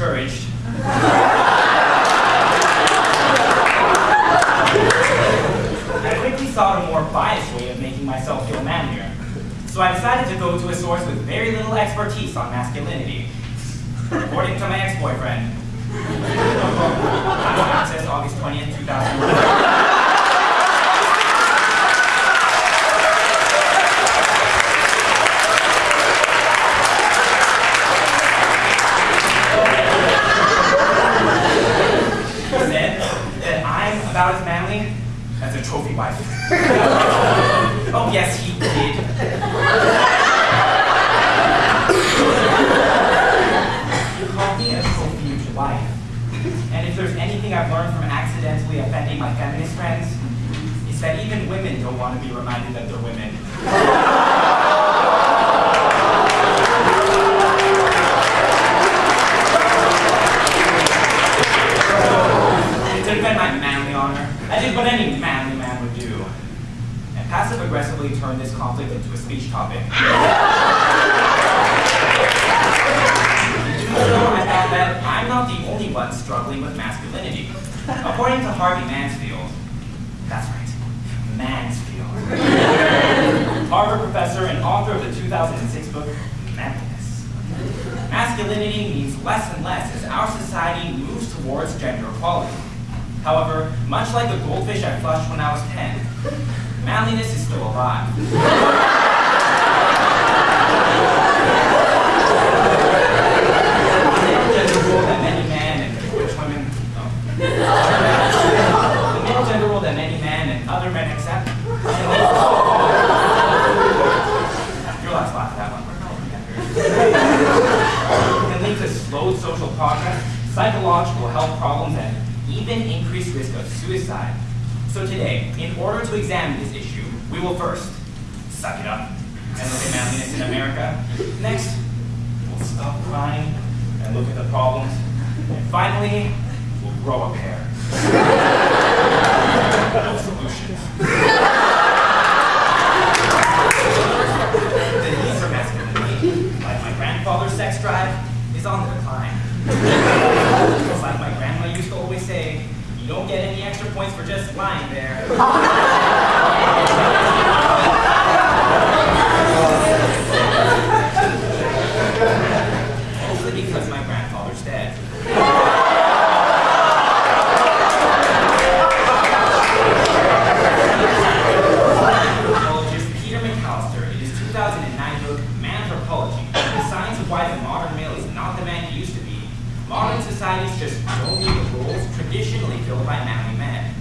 discouraged. I quickly sought a more biased way of making myself feel manlier. So I decided to go to a source with very little expertise on masculinity. According to my ex-boyfriend. I've learned from accidentally offending my feminist friends, is that even women don't want to be reminded that they're women. to defend my manly honor. I did what any manly man would do. And passive-aggressively turn this conflict into a speech topic. so I'm not the only one struggling with masculinity. According to Harvey Mansfield, that's right, Mansfield, Harvard professor and author of the 2006 book, Manliness. Masculinity means less and less as our society moves towards gender equality. However, much like the goldfish I flushed when I was 10, manliness is still alive. gender rule that many men and which women, oh. the male gender rule that many men and other men accept. Your last laugh at that one. can lead to slowed social progress, psychological health problems, and even increased risk of suicide. So today, in order to examine this issue, we will first suck it up and look at manliness in America. Next, we'll stop crying and look at the problems. And finally, we'll grow a pair. no solutions. Is on the decline. Just like my grandma used to always say, you don't get any extra points for just lying there. Mostly because my grandfather's dead. Anthropologist Peter McAllister, in his 2009 book, Manthropology, the science of why the modern male is not the man he used to be, modern societies just don't need the roles traditionally filled by manly men.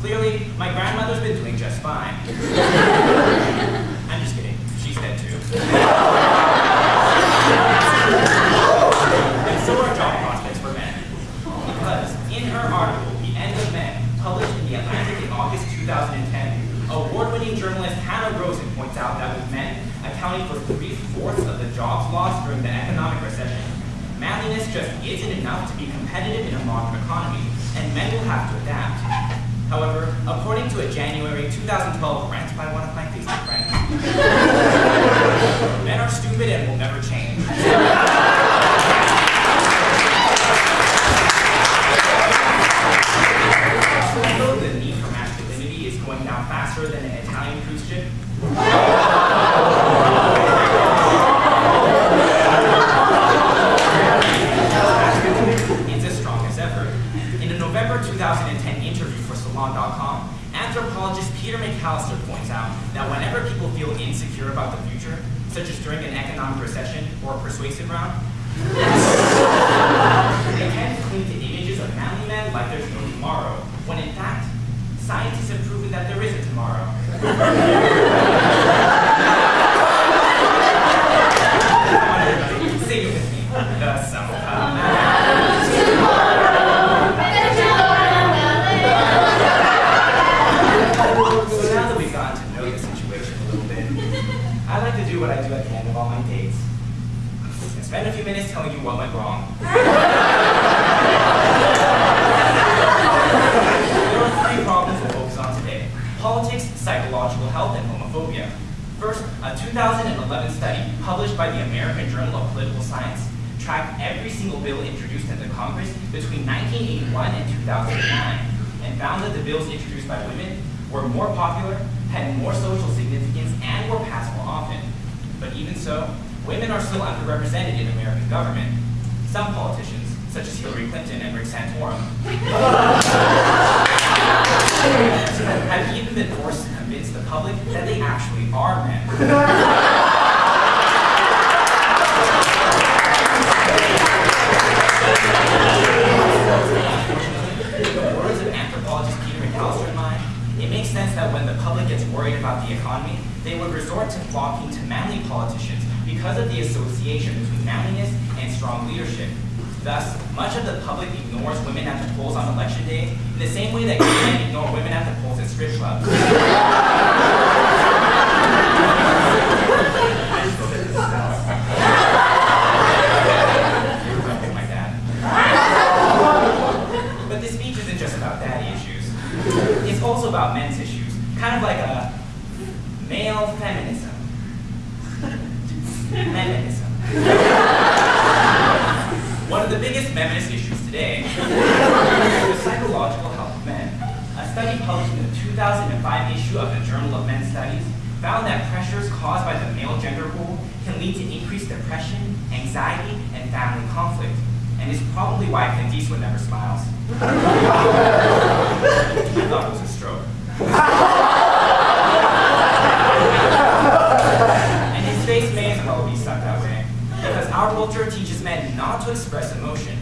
Clearly, my grandmother's been doing just fine. I'm just kidding. She's dead too. and so are job prospects for men. Because in her article, The End of Men, published in The Atlantic in August 2010, award-winning journalist Hanna Rosin points out that with men accounting for three-fourths of the jobs lost during the economic recession, manliness just isn't enough to be competitive in a modern economy, and men will have to adapt. However, according to a January 2012 rant by one of my Facebook friends, men are stupid and will never change. Although the need for masculinity is going down faster than an Italian cruise ship, it's as strong as ever. In a November 2010 interview for Salon.com, anthropologist Peter McAllister points out that whenever people feel insecure about the future, such as during an economic recession or a persuasive round, they to cling to images of manly men like there's no tomorrow, when in fact, scientists have proven that there is a tomorrow. Between 1981 and 2009 and found that the bills introduced by women were more popular, had more social significance, and were passed more often. But even so, women are still underrepresented in American government. Some politicians, such as Hillary Clinton and Rick Santorum, have even been forced to convince the public that they actually are men. in mind, it makes sense that when the public gets worried about the economy, they would resort to flocking to manly politicians because of the association between manliness and strong leadership. Thus, much of the public ignores women at the polls on election day in the same way that men ignore women at the polls at strip clubs. my dad. But this speech isn't just about daddy issues. It's also about men's issues, kind of like a male feminism. Feminism. One of the biggest feminist issues today is the psychological health of men. A study published in the 2005 issue of the Journal of Men's Studies found that pressures caused by the male gender role can lead to increased depression, anxiety, and family conflict, and is probably why Eastwood never smiles. I thought it was a stroke. and his face may as well be stuck that way, because our culture teaches men not to express emotion,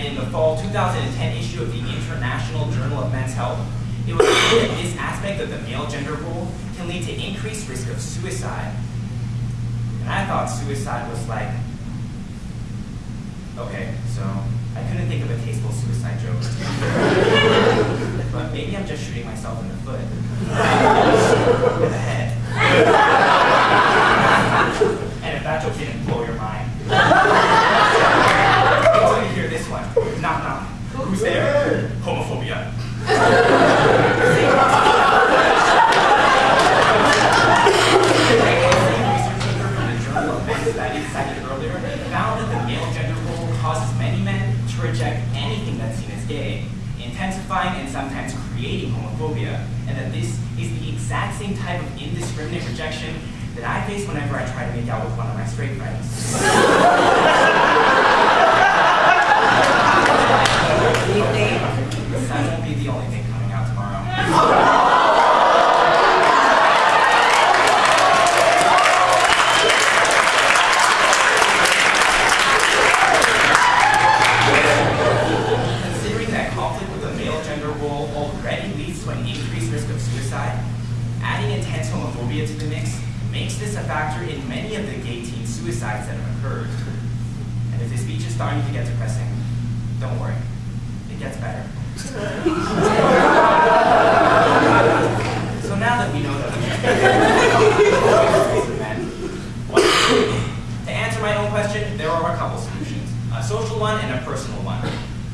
and in the fall 2010 issue of the International Journal of Men's Health, it was found that this aspect of the male gender role can lead to increased risk of suicide. And I thought suicide was like, okay, so I couldn't think of a tasteful suicide joke. but maybe I'm just shooting myself in the foot. With the head. and if that joke didn't blow your mind. Wait till you hear this one. Knock knock. Who's there? Homophobia. cited earlier, found that the male gender role causes many men to reject anything that's seen as gay, intensifying and sometimes creating homophobia, and that this is the exact same type of indiscriminate rejection that I face whenever I try to make out with one of my straight friends. That won't be the only thing coming out tomorrow. Considering that conflict with the male gender role already leads to an increased risk of suicide, adding intense homophobia to the mix makes this a factor in many of the gay teen suicides that have occurred. And if this speech is starting to get depressing, don't worry, it gets better. so now that we know that to answer my own question, there are a couple solutions. A social one and a personal one.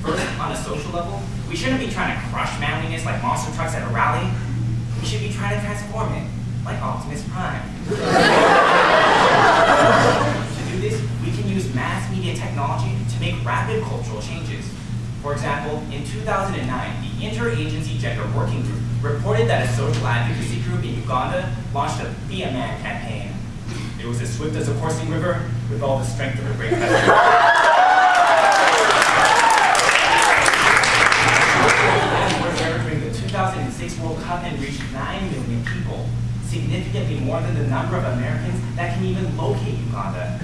First, on a social level, we shouldn't be trying to crush manliness like monster trucks at a rally. We should be trying to transform it, like Optimus Prime. To do this, we can use mass media technology to make rapid cultural changes. For example, in 2009, the Interagency Gender Working Group reported that a social advocacy group in Uganda launched a Be a Man campaign. It was as swift as a coursing river, with all the strength of a great significantly more than the number of Americans that can even locate Uganda.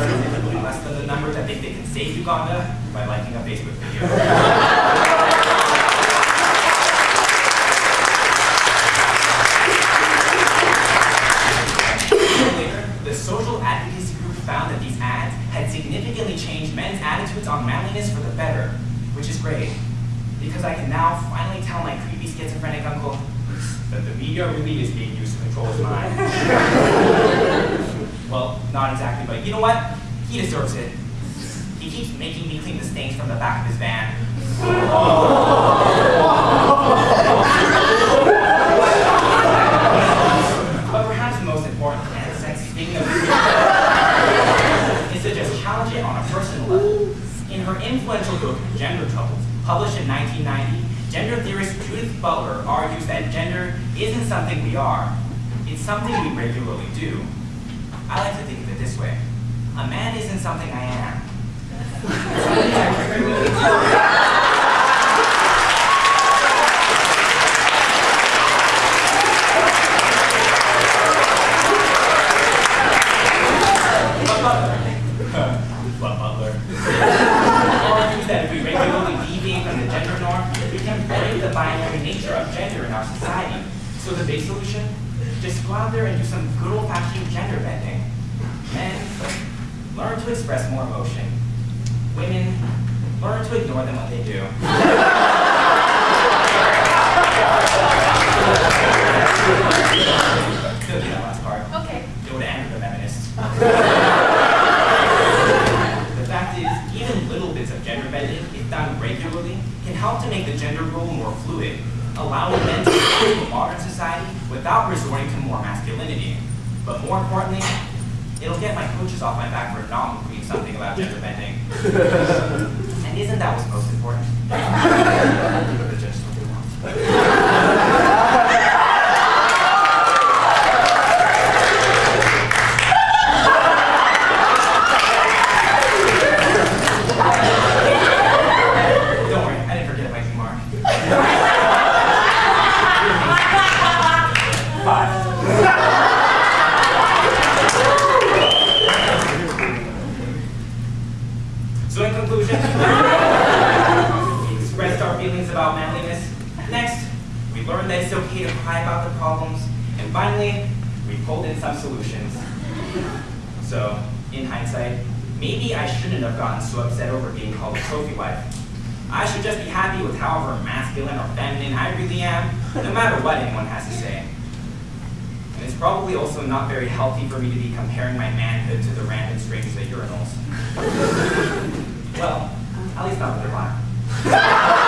Significantly less than the number that think they can save Uganda by liking a Facebook video. Later, the social advocacy group found that these ads had significantly changed men's attitudes on manliness for the better, which is great, because I can now finally tell my creepy schizophrenic uncle that the media really is being used to control his mind. well, not exactly, but you know what? He deserves it. He keeps making me clean the stains from the back of his van. But perhaps the most important and sexy thing of this is to just challenge it on a personal level. In her influential book, Gender Troubles, published in 1990, gender theorist Judith Butler argues that gender isn't something we are, it's something we regularly do. I like to think of it this way. A man isn't something I am. It's something I regularly do. But Butler, but Butler, argues that if we regularly deviate from the gender norm, we can break the binary nature of gender in our society. So the big solution? Just go out there and do some good old-fashioned gender bending. Men, learn to express more emotion. Women, learn to ignore them when they do. Good, that last part. Okay. It would anger the feminists. The fact is, even little bits of gender bending, if done regularly, can help to make the gender role more fluid, allowing men to to a modern society without resorting to more masculinity. But more importantly, it'll get my coaches off my back for not including something about gender bending. And isn't that what's most important? The judge what they want. Don't worry, I didn't forget my mark. Five. So in conclusion, we expressed our feelings about manliness. Next, we learned that it's okay to cry about the problems. And finally, we pulled in some solutions. So, in hindsight, maybe I shouldn't have gotten so upset over being called a trophy wife. I should just be happy with however masculine or feminine I really am, no matter what anyone has to say. And it's probably also not very healthy for me to be comparing my manhood to the random strangers at urinals. well, at least not with their mine.